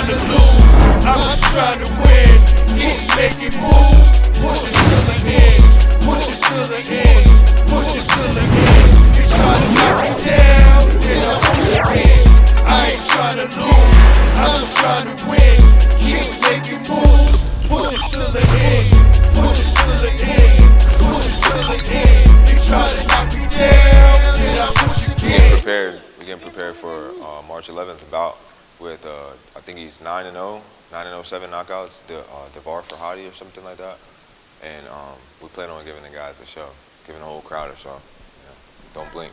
trying to lose, I'm just trying to win. Keep making moves, push it the end, push it the end, push it the end. You try to knock me down, then I push. I ain't trying to lose, I'm just trying to win. Keep making moves, push it the end, push it the end, push it the end. You try to knock me down, then I push getting prepared. For uh, March 11th about think he's 9 and 0, 9 and 0, seven knockouts. The uh, Devar Farhadi or something like that. And um, we plan on giving the guys a show, giving the whole crowd a show. Don't blink.